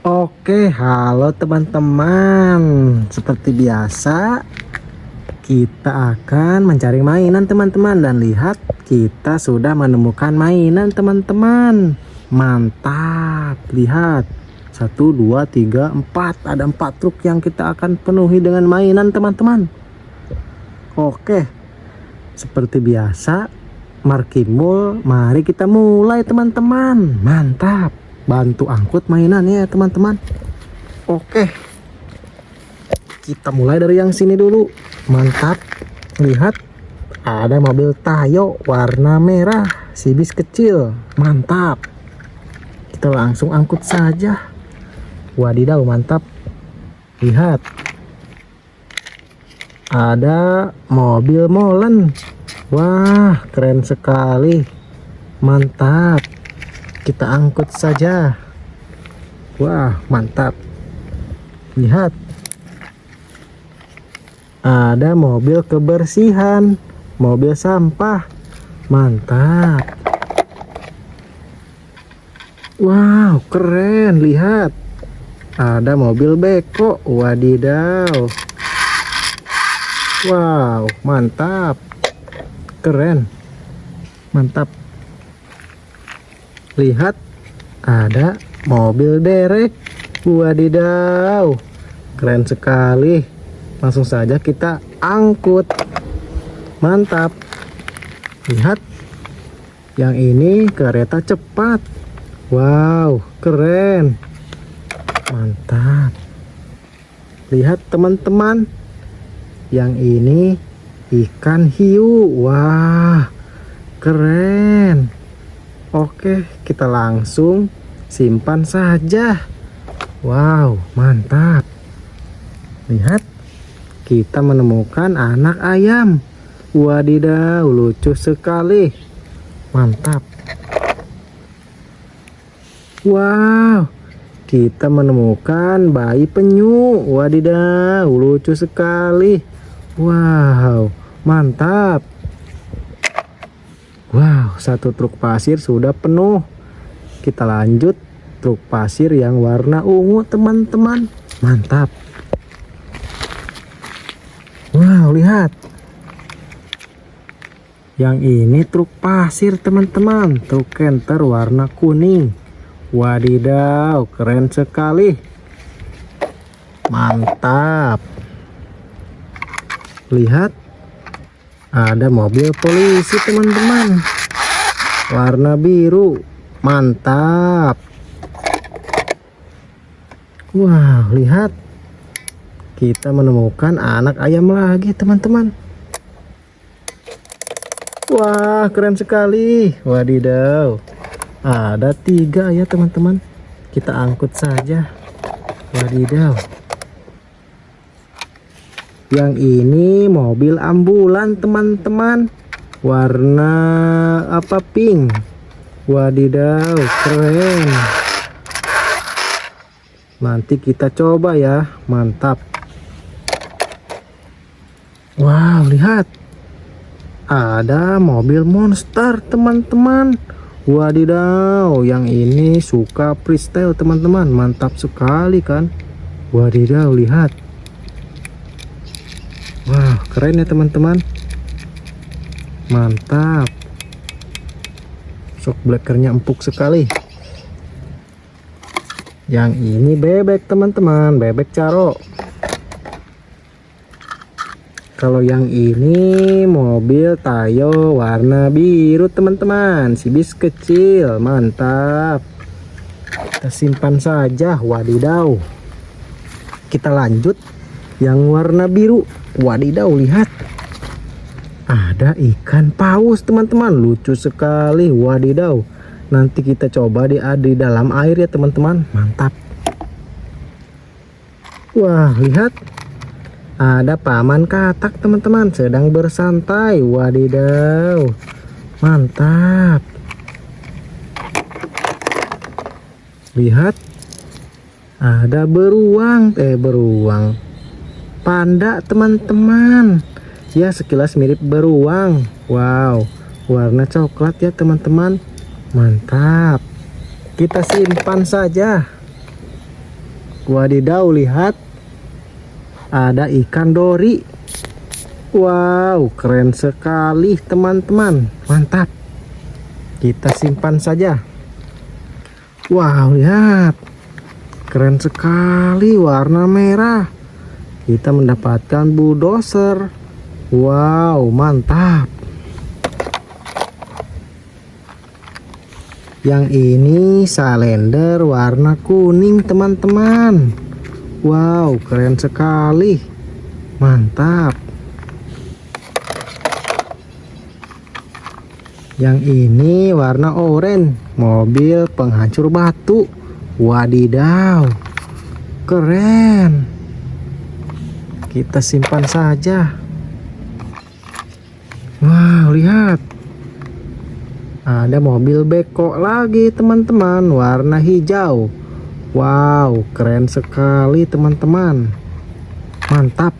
Oke, halo teman-teman. Seperti biasa, kita akan mencari mainan teman-teman dan lihat kita sudah menemukan mainan teman-teman. Mantap, lihat. Satu, dua, tiga, empat. Ada empat truk yang kita akan penuhi dengan mainan teman-teman. Oke, seperti biasa, Markimul, mari kita mulai teman-teman. Mantap bantu angkut mainannya ya teman-teman. Oke. Kita mulai dari yang sini dulu. Mantap. Lihat. Ada mobil Tayo warna merah. Sibis kecil. Mantap. Kita langsung angkut saja. Wadidaw mantap. Lihat. Ada mobil molen. Wah keren sekali. Mantap kita angkut saja. Wah mantap. Lihat. Ada mobil kebersihan mobil sampah. Mantap. Wow keren. Lihat. Ada mobil beko. Wadidaw. Wow mantap. Keren. Mantap lihat ada mobil derek wadidaw keren sekali. Langsung saja kita angkut. Mantap. Lihat yang ini kereta cepat. Wow keren. Mantap. Lihat teman-teman. Yang ini ikan hiu. Wah keren Oke, kita langsung simpan saja. Wow, mantap. Lihat, kita menemukan anak ayam. Wadidaw, lucu sekali. Mantap. Wow, kita menemukan bayi penyu. Wadidaw, lucu sekali. Wow, mantap. Wow, satu truk pasir sudah penuh. Kita lanjut truk pasir yang warna ungu, teman-teman. Mantap. Wow, lihat. Yang ini truk pasir, teman-teman. Truk kenter warna kuning. Wadidaw, keren sekali. Mantap. Lihat ada mobil polisi teman-teman. Warna biru. Mantap. Wow lihat. Kita menemukan anak ayam lagi teman-teman. Wah keren sekali. Wadidaw. Ada tiga ya teman-teman. Kita angkut saja. Wadidaw yang ini mobil ambulan teman-teman. Warna apa? Pink. Wadidaw keren. Nanti kita coba ya. Mantap. Wow lihat. Ada mobil monster teman-teman. Wadidaw yang ini suka freestyle teman-teman. Mantap sekali kan? Wadidaw lihat Wah keren ya teman-teman. Mantap. Shock blackernya empuk sekali. Yang ini bebek teman-teman. Bebek caro. Kalau yang ini mobil Tayo warna biru teman-teman. Sibis kecil mantap. Kita simpan saja wadidaw Kita lanjut yang warna biru. Wadidaw lihat. Ada ikan paus teman-teman. Lucu sekali wadidaw. Nanti kita coba di, di dalam air ya teman-teman. Mantap. Wah lihat. Ada paman katak teman-teman sedang bersantai. Wadidaw. Mantap. Lihat. Ada beruang. Eh beruang panda teman-teman ya sekilas mirip beruang wow warna coklat ya teman-teman mantap kita simpan saja Wadidaw, lihat. Ada ikan dori. Wow, keren sekali teman-teman. Mantap. Kita simpan saja. Wow, lihat. Keren sekali warna merah. Kita mendapatkan bulldozer. Wow, mantap. Yang ini salender warna kuning, teman-teman. Wow, keren sekali. Mantap. Yang ini warna oranye, mobil penghancur batu. Wadidaw. Keren. Kita simpan saja. Wow, lihat. Ada mobil beko lagi, teman-teman, warna hijau. Wow, keren sekali teman-teman. Mantap.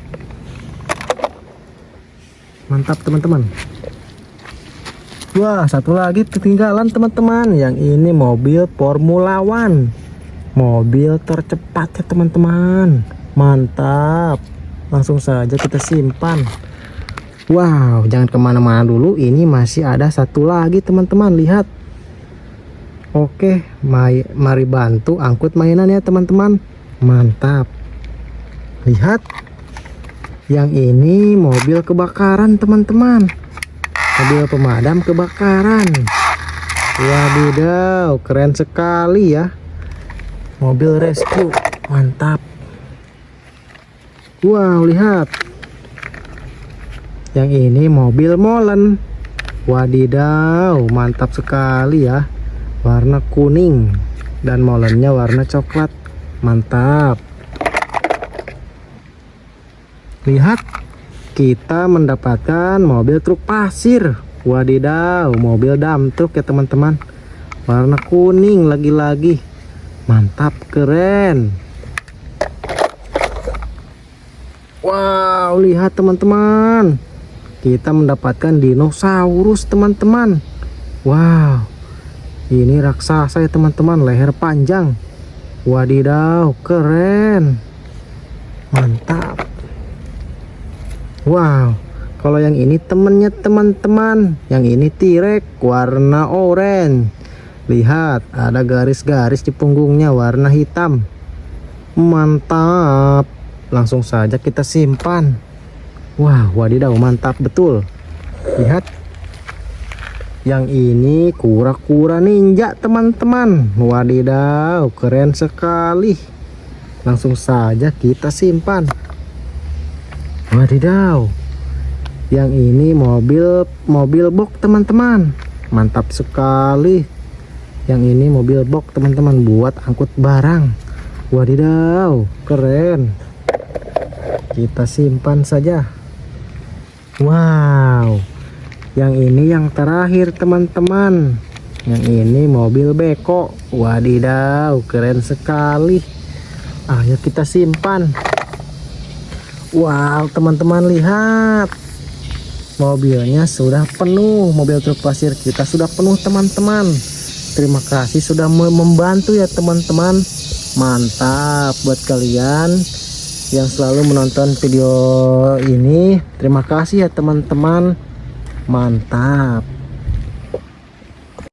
Mantap teman-teman. Wah, satu lagi ketinggalan teman-teman. Yang ini mobil Formula One. Mobil tercepat ya teman-teman. Mantap. Langsung saja kita simpan. Wow, jangan ke mana-mana dulu. Ini masih ada satu lagi teman-teman. Lihat Oke, mari bantu angkut mainan ya teman-teman. Mantap. Lihat. Yang ini mobil kebakaran teman-teman. Mobil pemadam kebakaran. Wadidaw, keren sekali ya. Mobil rescue. Mantap. Wow, lihat. Yang ini mobil molen. Wadidaw, mantap sekali ya. Warna kuning. Dan molennya warna coklat. Mantap. Lihat kita mendapatkan mobil truk pasir. Wadidaw mobil dump truk ya teman-teman. Warna kuning lagi-lagi. Mantap keren wow lihat teman-teman. Kita mendapatkan dinosaurus teman-teman. Wow. Ini raksasa ya teman-teman. Leher panjang. Wadidaw keren. Mantap. Wow. Kalau yang ini temennya teman-teman. Yang ini tirek warna oranye lihat ada garis-garis di punggungnya warna hitam. Mantap langsung saja kita simpan. Wah wadidaw mantap betul. Lihat. Yang ini kura-kura ninja teman-teman. Wadidaw keren sekali. Langsung saja kita simpan. Wadidaw. Yang ini mobil mobil box teman-teman. Mantap sekali. Yang ini mobil box teman-teman buat angkut barang. Wadidaw keren kita simpan saja. Wow. Yang ini yang terakhir teman-teman. Yang ini mobil beko. Wadidaw keren sekali. Ayo kita simpan. Wow teman-teman lihat. Mobilnya sudah penuh. Mobil truk pasir kita sudah penuh teman-teman. Terima kasih sudah membantu ya teman-teman. Mantap buat kalian yang selalu menonton video ini. Terima kasih ya teman-teman. Mantap